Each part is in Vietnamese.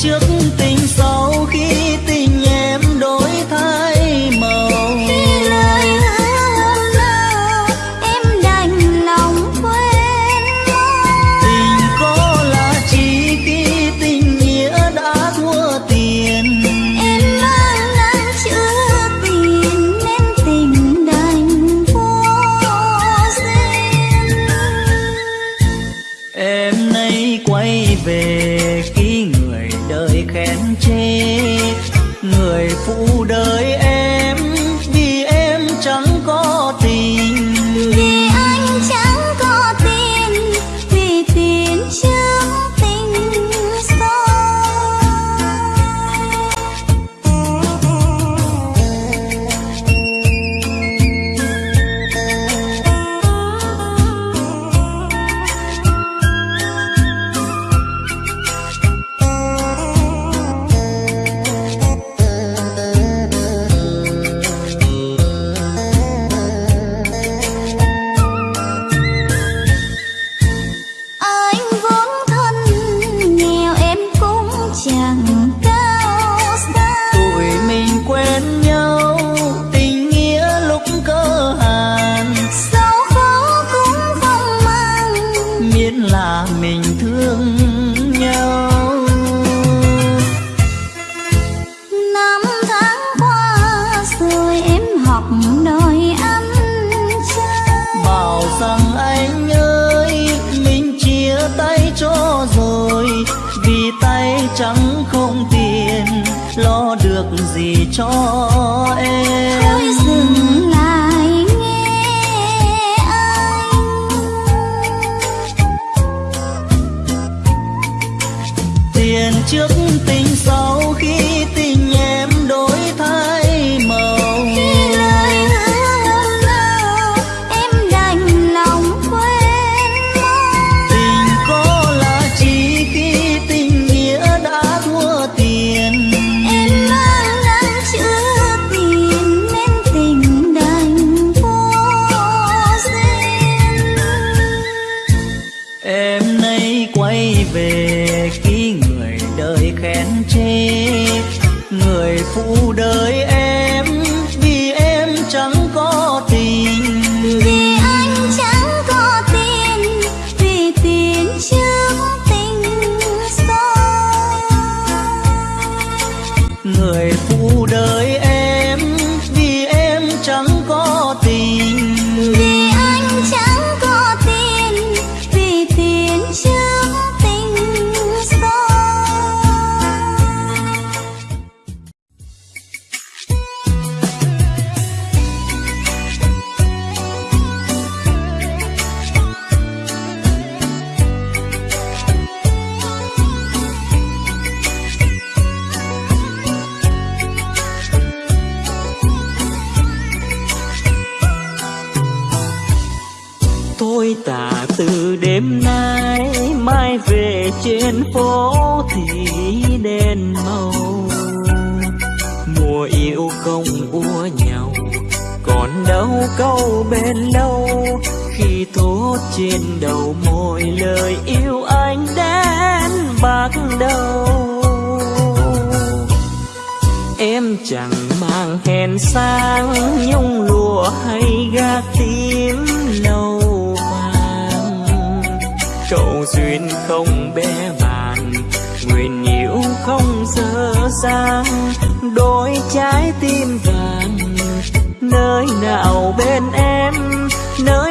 te atenção gì cho em? nói về khi người đời khen chê người phụ đời trên phố thì đèn màu. Mùa yêu công ua nhau, còn đâu câu bên lâu. Khi thốt trên đầu môi lời yêu anh đến bạc đầu. Em chẳng mang hèn sang nhung lụa hay gác tím lâu vàng. Trậu duyên dàng đôi trái tim vàng. Nơi nào bên em nơi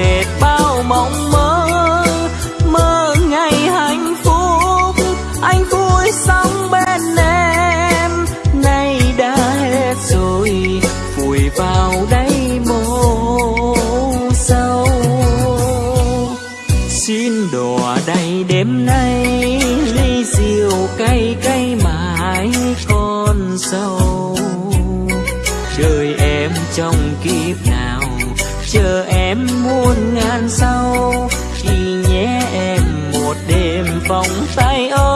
dệt bao mộng mơ mơ ngày hạnh phúc. Anh vui sống bên em, nay đã hết rồi, vùi vào đây mồ sâu xin đò đầy đêm nay, ly rượu cay cay mãi con sâu. Đời em trong kiếp nào, chờ em muôn ngàn sau chỉ nhé em một đêm vòng tay ôm.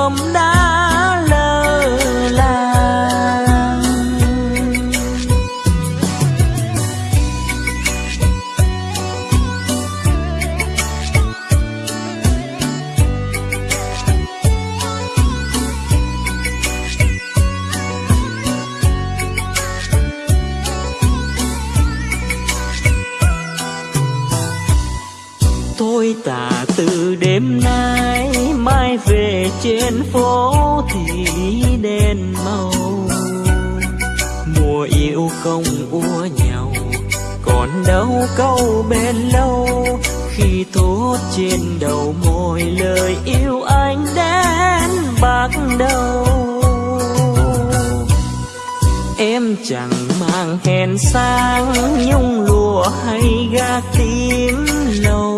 Trên phố thì đèn màu. Mùa yêu không ua nhau, còn đâu câu bên lâu. Khi thốt trên đầu môi lời yêu anh đến bạc đầu. Em chẳng mang hèn sang nhung lụa hay gác tím lâu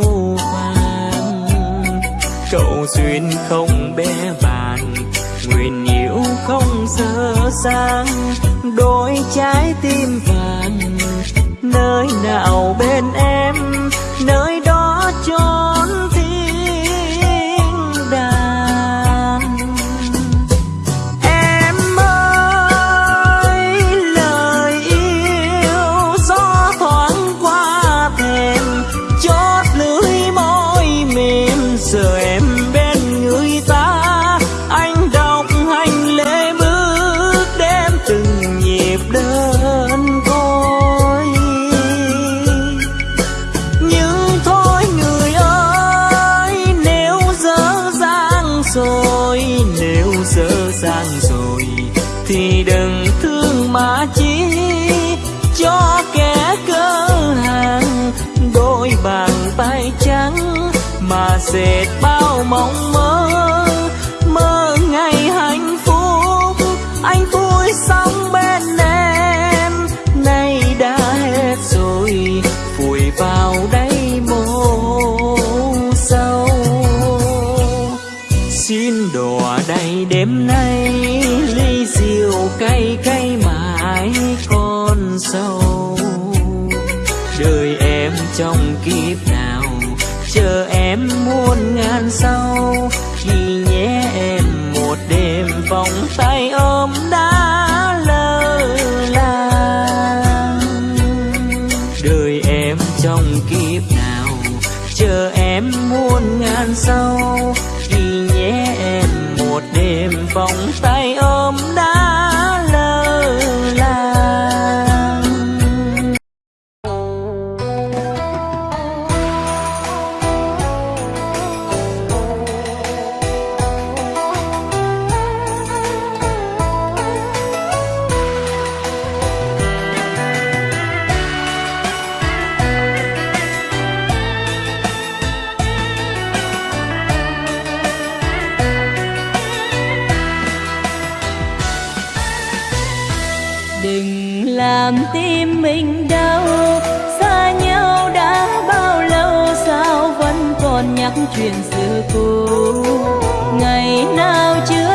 cậu duyên không bé bàn nguyện yêu không dơ sang. Đôi trái tim vàng, nơi nào bên em? Dệt bao mộng mơ. Mơ ngày hạnh phúc, anh vui sống bên em. Nay đã hết rồi, vùi vào đây mồ sâu xin đò đầy đêm nay, ly rượu cay cay mãi con sâu. Đời em trong kiếp nào, chờ em muôn ngàn sau chỉ nhé em một đêm vòng tay ôm. Chuyện xưa cũ. Ngày nào chưa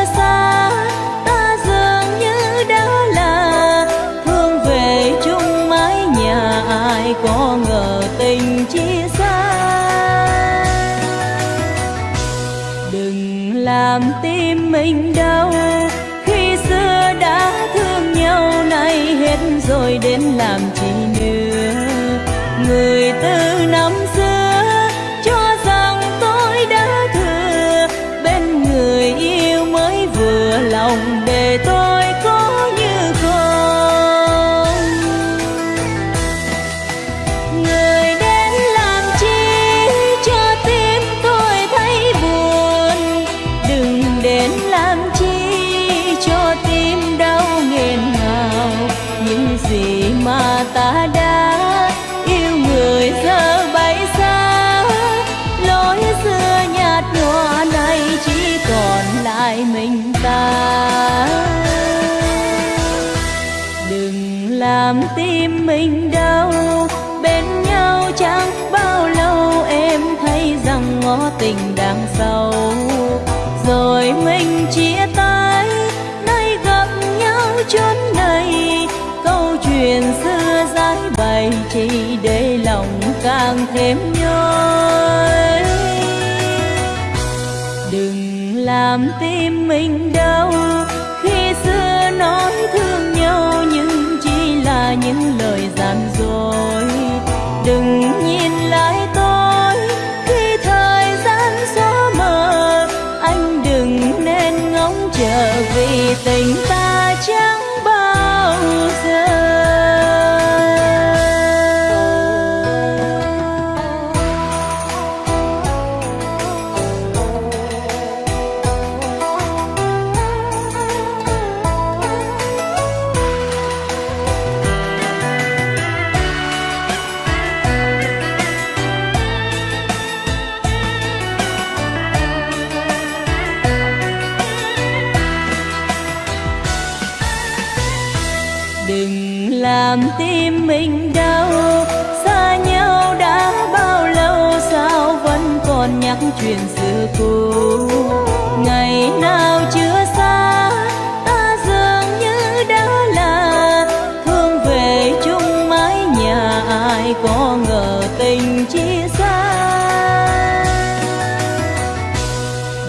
làm tim mình đau, bên nhau chẳng bao lâu em thấy rằng ngõ tình đang sâu rồi mình chia tay, nay gặp nhau chốn này, câu chuyện xưa giải bày chỉ để lòng càng thêm nhói. Đừng làm tim mình đau những lời gian dối. Đừng nhìn lại tôi khi thời gian xóa mờ. Anh đừng nên ngóng chờ vì tình vẫn nhắc chuyện xưa cũ. Ngày nào chưa xa, ta dường như đã là thương về chung mái nhà, ai có ngờ tình chia xa.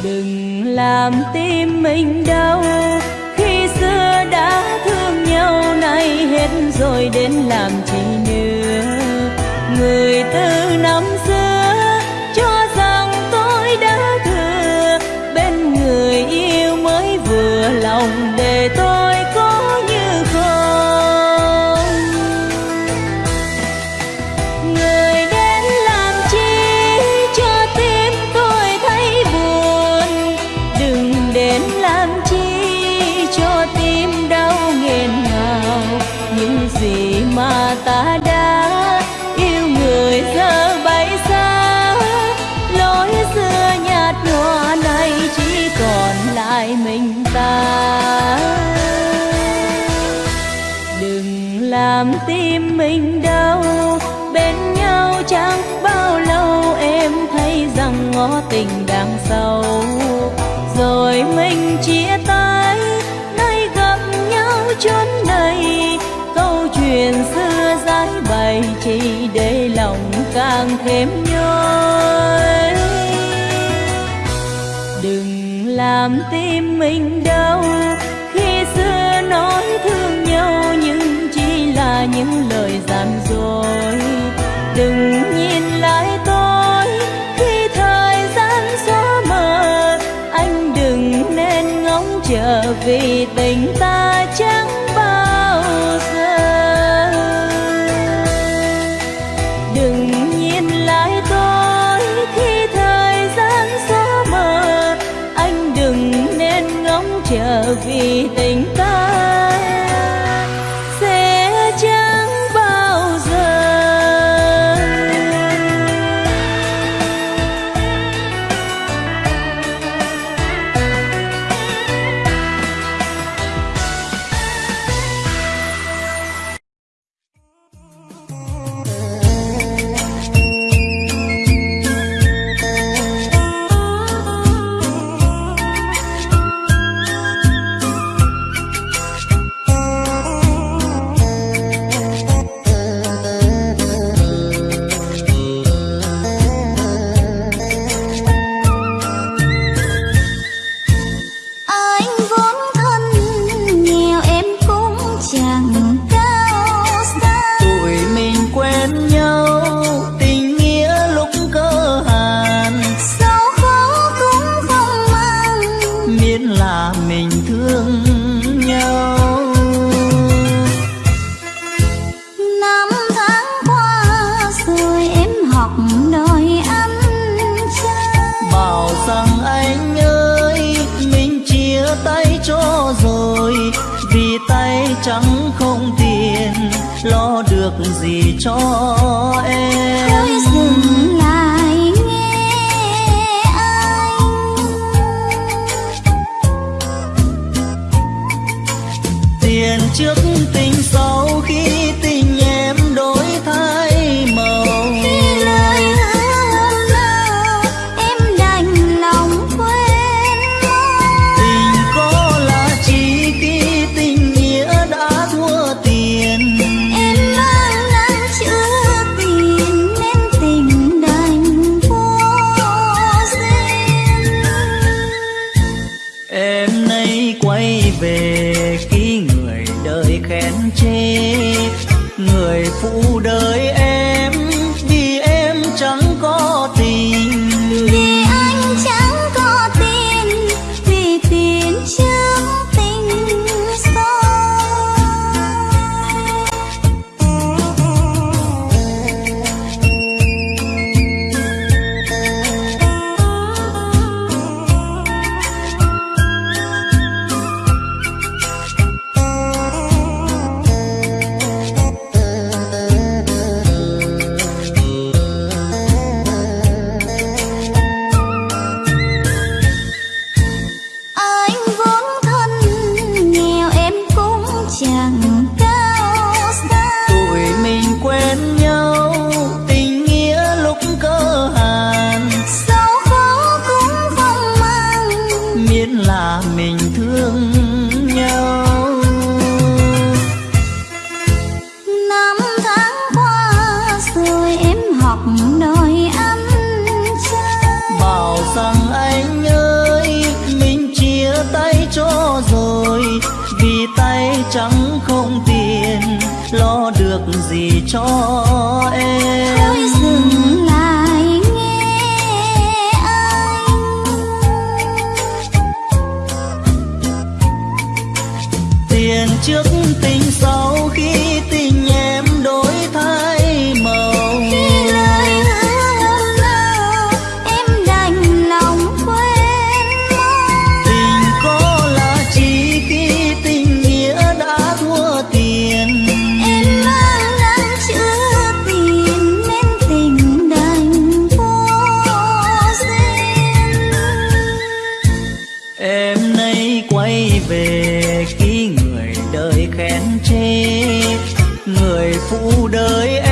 Đừng làm tim mình đau, khi xưa đã thương nhau, nay hết rồi đến làm lòng làm tim mình đau, bên nhau chẳng bao lâu em thấy rằng ngõ tình đang sâu rồi mình chia tay, nay gặp nhau chốn này, câu chuyện xưa giải bày chỉ để lòng càng thêm nhói đừng làm tim mình đau, khi xưa nói thương nhau là những lời gian dối. Đừng nhìn lại tôi khi thời gian xóa mờ. Anh đừng nên ngóng chờ vì tình ta chẳng trước tình sau 阳光 cho em. về khi người đời khen chê người phụ đời em